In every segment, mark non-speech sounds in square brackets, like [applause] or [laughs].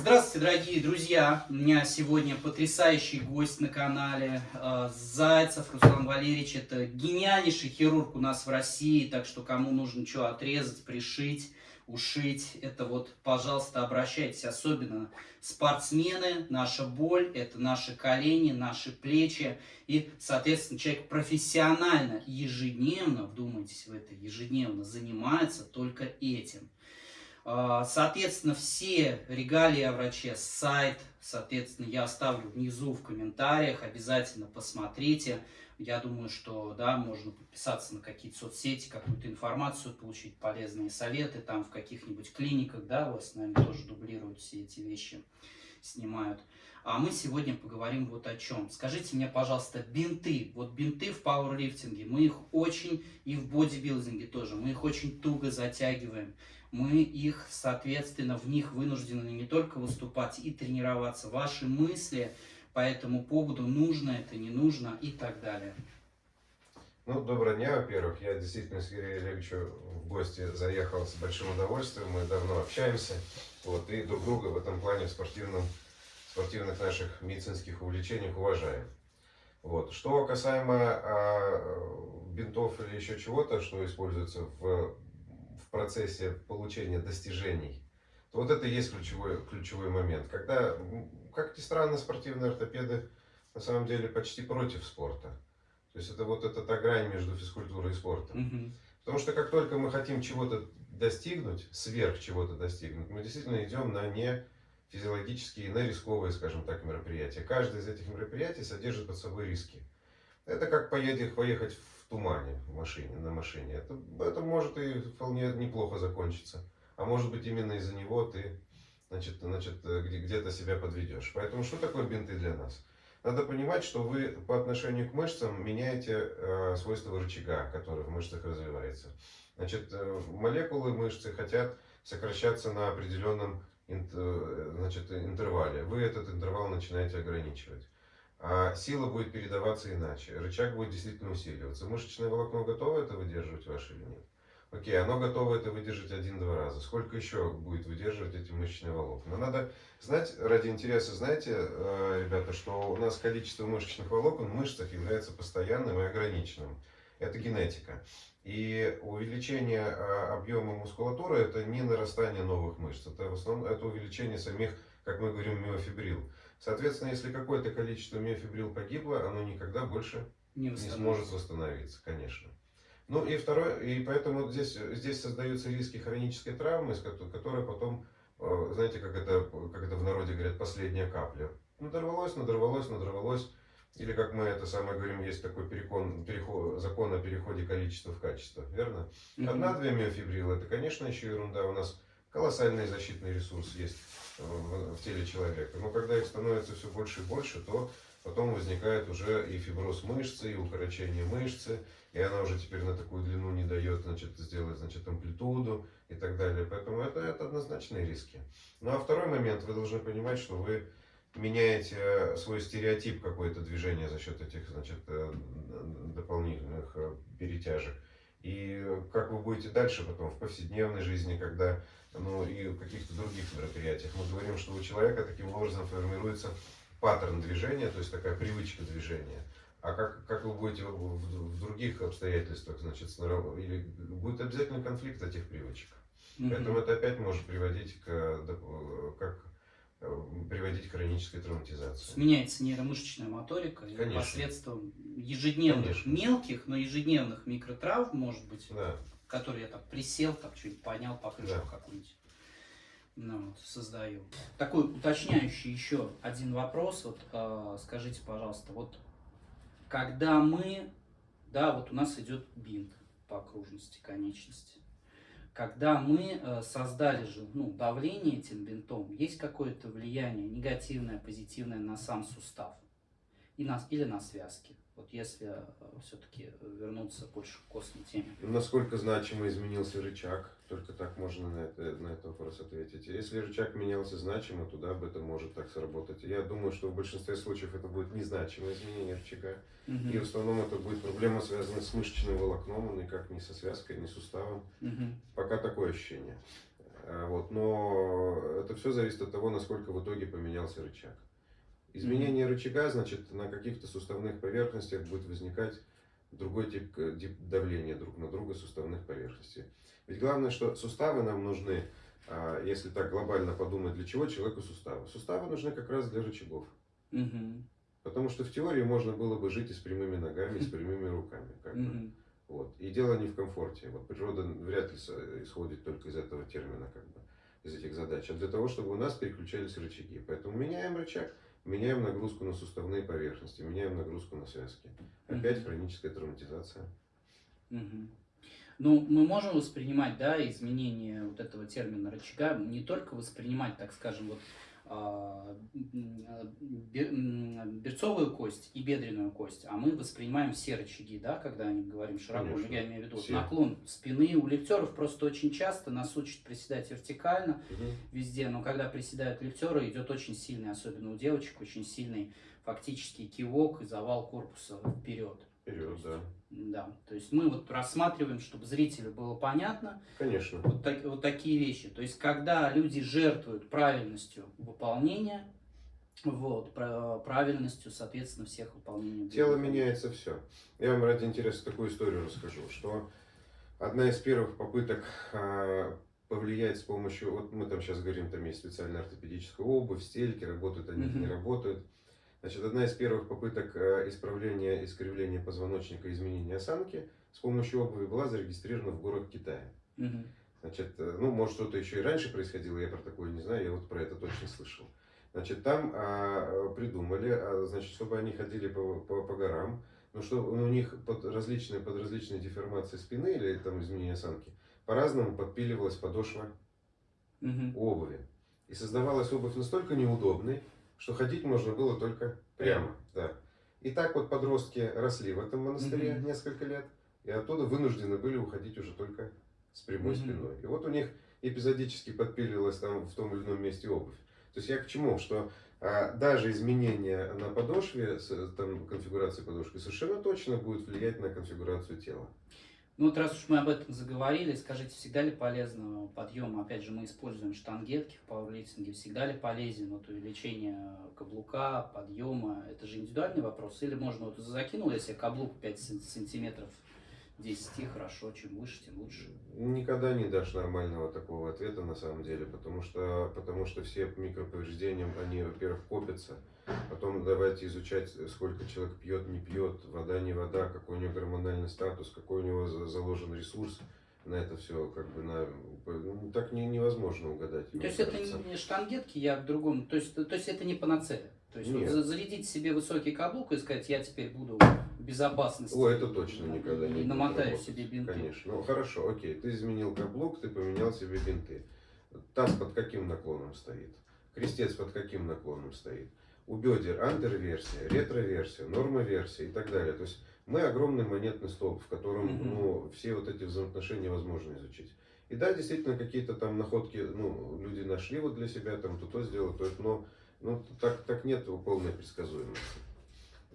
Здравствуйте, дорогие друзья! У меня сегодня потрясающий гость на канале. э, Зайцев Руслан Валерьевич. Это гениальнейший хирург у нас в России. Так что кому нужно что отрезать, пришить, ушить, это вот, пожалуйста, обращайтесь. Особенно спортсмены, наша боль, это наши колени, наши плечи. И, соответственно, человек профессионально, ежедневно, вдумайтесь в это, ежедневно занимается только этим. А, Соответственно, все регалии о враче, сайт, соответственно, я оставлю внизу в комментариях, обязательно посмотрите. Я думаю, что, да, можно подписаться на какие-то соцсети, какую-то информацию получить, полезные советы, там в каких-нибудь клиниках, да, у вас, наверное, тоже дублируют все эти вещи, снимают. А мы сегодня поговорим вот о чем. Скажите мне, пожалуйста, бинты. Вот бинты в пауэрлифтинге, мы их очень, и в бодибилдинге тоже, мы их очень туго затягиваем мы их, соответственно, в них вынуждены не только выступать и тренироваться. Ваши мысли по этому поводу, нужно это, не нужно и так далее. Ну, доброго дня, во-первых. Я действительно с Юрием Олеговичем в гости заехал с большим удовольствием. Мы давно общаемся. Вот, и друг друга в этом плане в спортивном, спортивных наших медицинских увлечениях уважаем. Вот. Что касаемо а, бинтов или еще чего-то, что используется в в процессе получения достижений, то вот это и есть ключевой, ключевой момент. Когда, как ни странно, спортивные ортопеды на самом деле почти против спорта. То есть это вот эта та грань между физкультурой и спортом. Угу. Потому что как только мы хотим чего-то достигнуть, сверх чего-то достигнуть, мы действительно идем на не физиологические, на рисковые, скажем так, мероприятия. Каждое из этих мероприятий содержит под собой риски. Это как поедет, поехать тумане в машине, на машине. Это, это может и вполне неплохо закончиться. А может быть именно из-за него ты значит, значит, где-то себя подведешь. Поэтому что такое бинты для нас? Надо понимать, что вы по отношению к мышцам меняете э, свойства рычага, который в мышцах развивается. Значит, э, молекулы мышцы хотят сокращаться на определенном значит, интервале. Вы этот интервал начинаете ограничивать а сила будет передаваться иначе. Рычаг будет действительно усиливаться. Мышечное волокно готово это выдерживать ваше или нет? Окей, оно готово это выдержать один-два раза. Сколько еще будет выдерживать эти мышечные волокна? Надо знать, ради интереса, знаете, э, ребята, что у нас количество мышечных волокон в мышцах является постоянным и ограниченным. Это генетика. И увеличение э, объема мускулатуры это не нарастание новых мышц. Это в основном это увеличение самих, как мы говорим, миофибрил. Соответственно, если какое-то количество миофибрил погибло, оно никогда больше не, не сможет восстановиться, конечно. Ну и второе, и поэтому здесь, здесь создаются риски хронической травмы, которая потом, э, знаете, как это, как это в народе говорят, последняя капля. Надорвалось, надорвалось, надорвалось. Или, как мы это самое говорим, есть такой перекон, переход, закон о переходе количества в качество, верно? Одна-две миофибрилы, это, конечно, еще ерунда. У нас колоссальный защитный ресурс есть в, в теле человека. Но когда их становится все больше и больше, то потом возникает уже и фиброз мышцы, и укорочение мышцы, и она уже теперь на такую длину не дает, значит, сделать, значит, амплитуду и так далее. Поэтому это, это однозначные риски. Ну а второй момент, вы должны понимать, что вы меняете свой стереотип какое-то движение за счет этих, значит, э, дополнительных э, перетяжек. И как вы будете дальше потом в повседневной жизни, когда ну и в каких-то других мероприятиях. Мы говорим, что у человека таким образом формируется паттерн движения, то есть такая привычка движения. А как, как вы будете в, в, других обстоятельствах, значит, или будет обязательно конфликт этих привычек. Mm Поэтому это опять может приводить к, как, приводить к хронической травматизации. Меняется нейромышечная моторика Конечно. посредством ежедневных Конечно. мелких, но ежедневных микротравм, может быть. Да который я так присел, так чуть поднял покрышку да. какую-нибудь. Ну, вот, создаю. Такой уточняющий еще один вопрос. Вот э, скажите, пожалуйста, вот когда мы, да, вот у нас идет бинт по окружности конечности. Когда мы э, создали же ну, давление этим бинтом, есть какое-то влияние негативное, позитивное на сам сустав и на, или на связки? Вот если э, все-таки вернуться больше к костной теме. Насколько значимо изменился рычаг? Только так можно на, это, на этот вопрос ответить. Если рычаг менялся значимо, туда бы это может так сработать. Я думаю, что в большинстве случаев это будет незначимое изменение рычага. Угу. И в основном это будет проблема, связанная с мышечным волокном, а никак не со связкой, не с суставом. Угу. Пока такое ощущение. А, Вот, но это все зависит от того, насколько в итоге поменялся рычаг. Изменение рычага, значит, на каких-то суставных поверхностях будет возникать другой тип э, тип давления друг на друга суставных поверхностей. Ведь главное, что суставы нам нужны, а, если так глобально подумать, для чего человеку суставы? Суставы нужны как раз для рычагов. Мгм. Потому что в теории можно было бы жить и с прямыми ногами, и с [laughs] прямыми руками. Как бы. Мгм. Вот. И дело не в комфорте. Вот природа вряд ли с- исходит только из этого термина, как бы, из этих задач, а для того, чтобы у нас переключались рычаги. Поэтому меняем рычаг, меняем нагрузку на суставные поверхности, меняем нагрузку на связки. Опять Мгм. хроническая травматизация. Мгм. Ну, мы можем воспринимать, да, изменение вот этого термина рычага, не только воспринимать, так скажем, вот а, берцовую кость и бедренную кость, а мы воспринимаем все рычаги, да, когда они говорим широко, Конечно. я имею в виду Все. наклон спины у лифтеров просто очень часто нас учат приседать вертикально Мгм. везде, но когда приседают лифтеры, идет очень сильный, особенно у девочек, очень сильный фактически кивок и завал корпуса вперед. Вперед, да. Да, то есть мы вот рассматриваем, чтобы зрителю было понятно, Конечно. вот, так- вот такие вещи. То есть, когда люди жертвуют правильностью выполнения, вот, пра- правильностью, соответственно, всех выполнений. Тело меняется все. Я вам ради интереса такую историю расскажу, что одна из первых попыток а, повлиять с помощью, вот мы там сейчас говорим, там есть специальная ортопедическая обувь, стельки, работают они, Мгм. не работают. Значит, одна из первых попыток а, исправления искривления позвоночника, изменения осанки с помощью обуви была зарегистрирована в горах Китая. Мгм. Значит, э, ну, может, что-то еще и раньше происходило, я про такое не знаю, я вот про это точно слышал. Значит, там а, придумали, а, значит, чтобы они ходили по, по, по горам, но что у них под различные, под различные деформации спины или там изменения осанки, по-разному подпиливалась подошва Мгм. обуви. И создавалась обувь настолько неудобной, что ходить можно было только прямо. Да. И так вот подростки росли в этом монастыре Мгм. несколько лет, и оттуда вынуждены были уходить уже только с прямой Мгм. спиной. И вот у них эпизодически подпиливалась там в том или ином месте обувь. То есть я к чему? Что а, даже изменение на подошве, там, конфигурации подошвы, совершенно точно будет влиять на конфигурацию тела. Ну вот раз уж мы об этом заговорили, скажите, всегда ли полезно подъем, опять же, мы используем штангетки в пауэрлифтинге, всегда ли полезен вот увеличение каблука, подъема, это же индивидуальный вопрос, или можно вот закинул я себе каблук 5 сантиметров 10, хорошо, чем выше, тем лучше. Никогда не дашь нормального такого ответа на самом деле, потому что, потому что все микроповреждения, они, во-первых, копятся, потом давайте изучать, сколько человек пьет, не пьет, вода, не вода, какой у него гормональный статус, какой у него за- заложен ресурс на это все, как бы на, ну, так не, невозможно угадать. То есть это кажется. не штангетки, я к другому, то есть, то есть это не панацея. То есть вот зарядить себе высокий каблук и сказать, я теперь буду в безопасности. О, это точно никогда не намотаю работать. себе бинты. Конечно. Ну хорошо, окей, ты изменил каблук, ты поменял себе бинты. Таз под каким наклоном стоит? Крестец под каким наклоном стоит? У бедер антер-версия, ретро-версия, норма-версия и так далее. То есть мы огромный монетный столб, в котором Мгм. ну, все вот эти взаимоотношения возможно изучить. И да, действительно, какие-то там находки ну, люди нашли вот для себя, там то то сделал, то это, но ну, так, так нет полной предсказуемости.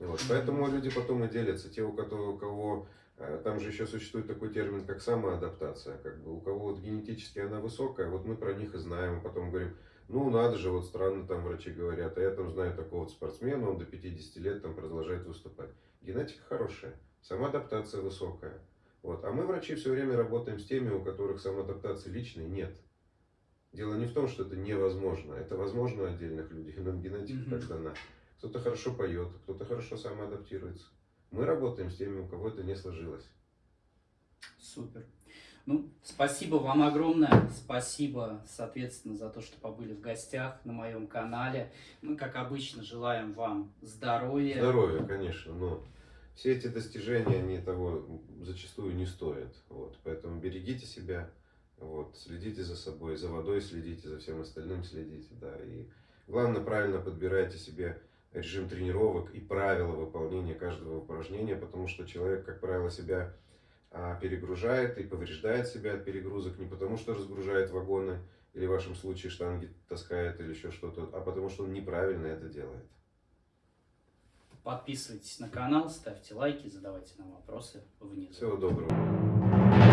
Вот. Поэтому люди потом и делятся. Те, у кого, у кого э, там же еще существует такой термин, как самоадаптация. Как бы у кого вот генетически она высокая, вот мы про них и знаем. Потом говорим, ну надо же, вот странно там врачи говорят, а я там знаю такого вот спортсмена, он до 50 лет там продолжает выступать. Генетика хорошая, самоадаптация высокая. Вот. А мы, врачи, все время работаем с теми, у которых самоадаптации личной нет. Дело не в том, что это невозможно. Это возможно у отдельных людей, нам генетика Мгм. так дана. Кто-то хорошо поет, кто-то хорошо самоадаптируется. Мы работаем с теми, у кого это не сложилось. Супер. Ну, спасибо вам огромное. Спасибо, соответственно, за то, что побыли в гостях на моем канале. Мы, как обычно, желаем вам здоровья. Здоровье, конечно, но все эти достижения, они того зачастую не стоят. Вот. Поэтому берегите себя, вот, следите за собой, за водой следите, за всем остальным следите. Да, и главное, правильно подбирайте себе режим тренировок и правила выполнения каждого упражнения, потому что человек, как правило, себя а, перегружает и повреждает себя от перегрузок не потому, что разгружает вагоны или в вашем случае штанги таскает или еще что-то, а потому что он неправильно это делает. Подписывайтесь на канал, ставьте лайки, задавайте нам вопросы внизу. Всего доброго.